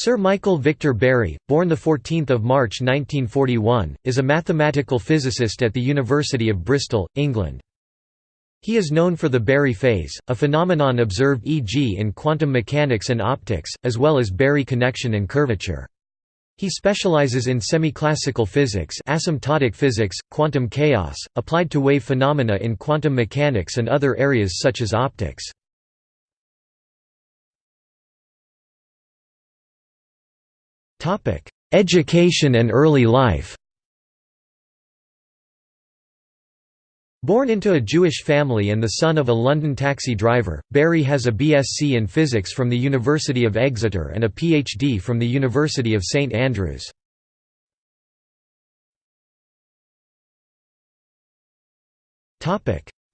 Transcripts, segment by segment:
Sir Michael Victor Berry, born 14 March 1941, is a mathematical physicist at the University of Bristol, England. He is known for the Berry phase, a phenomenon observed e.g. in quantum mechanics and optics, as well as Berry connection and curvature. He specializes in semiclassical physics asymptotic physics, quantum chaos, applied to wave phenomena in quantum mechanics and other areas such as optics. Education and early life Born into a Jewish family and the son of a London taxi driver, Berry has a BSc in physics from the University of Exeter and a PhD from the University of St Andrews.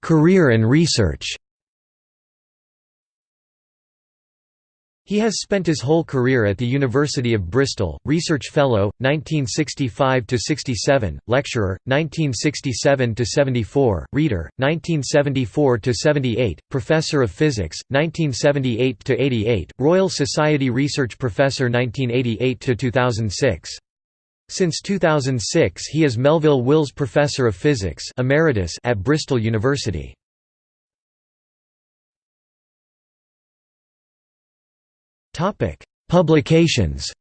Career and research He has spent his whole career at the University of Bristol, Research Fellow, 1965–67, Lecturer, 1967–74, Reader, 1974–78, Professor of Physics, 1978–88, Royal Society Research Professor 1988–2006. Since 2006 he is Melville Wills Professor of Physics Emeritus at Bristol University. Topic: Publications.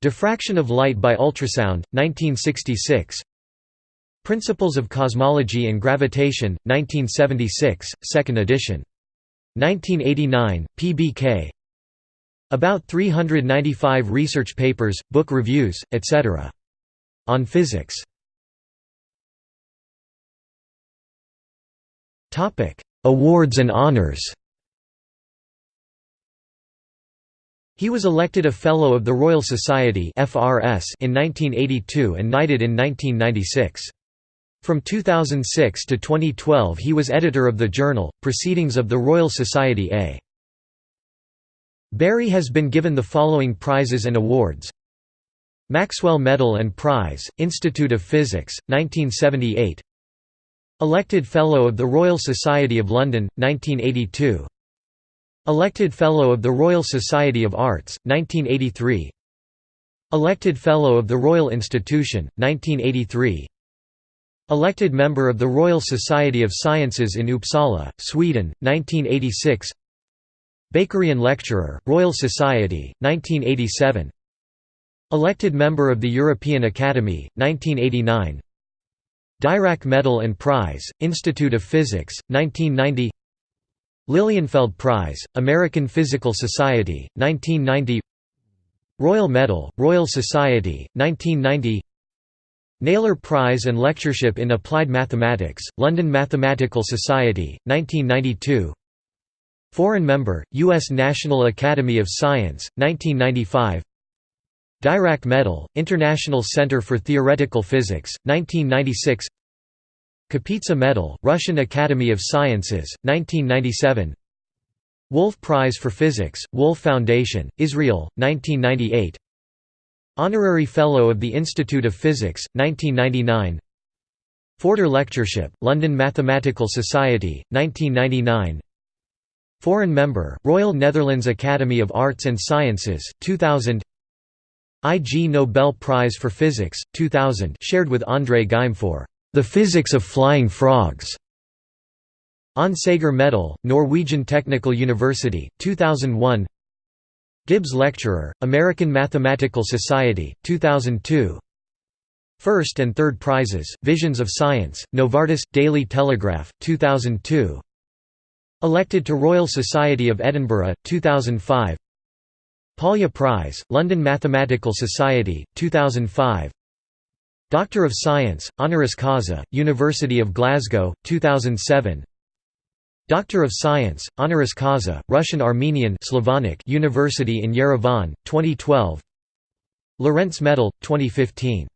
Diffraction of light by ultrasound, 1966. Principles of Cosmology and Gravitation, 1976, 2nd edition. 1989, PBK. About 395 research papers, book reviews, etc. On physics. Awards and honors He was elected a Fellow of the Royal Society in 1982 and knighted in 1996. From 2006 to 2012 he was editor of the journal, Proceedings of the Royal Society A. Berry has been given the following prizes and awards Maxwell Medal and Prize, Institute of Physics, 1978 Elected Fellow of the Royal Society of London, 1982 Elected Fellow of the Royal Society of Arts, 1983 Elected Fellow of the Royal Institution, 1983 Elected Member of the Royal Society of Sciences in Uppsala, Sweden, 1986 Bakerian Lecturer, Royal Society, 1987 Elected Member of the European Academy, 1989 Dirac Medal and Prize, Institute of Physics, 1990 Lilienfeld Prize, American Physical Society, 1990 Royal Medal, Royal Society, 1990 Naylor Prize and Lectureship in Applied Mathematics, London Mathematical Society, 1992 Foreign Member, U.S. National Academy of Science, 1995 Dirac Medal, International Center for Theoretical Physics, 1996 Kapitsa Medal, Russian Academy of Sciences, 1997 Wolf Prize for Physics, Wolf Foundation, Israel, 1998 Honorary Fellow of the Institute of Physics, 1999 Forder Lectureship, London Mathematical Society, 1999 Foreign Member, Royal Netherlands Academy of Arts and Sciences, 2000 Ig Nobel Prize for Physics, 2000 shared with André Geim for the Physics of Flying Frogs. Onsager Medal, Norwegian Technical University, 2001 Gibbs Lecturer, American Mathematical Society, 2002 First and third prizes, Visions of Science, Novartis, Daily Telegraph, 2002 Elected to Royal Society of Edinburgh, 2005 Polya Prize, London Mathematical Society, 2005 Doctor of Science, honoris causa, University of Glasgow, 2007 Doctor of Science, honoris causa, Russian-Armenian Slavonic University in Yerevan, 2012 Lorentz Medal, 2015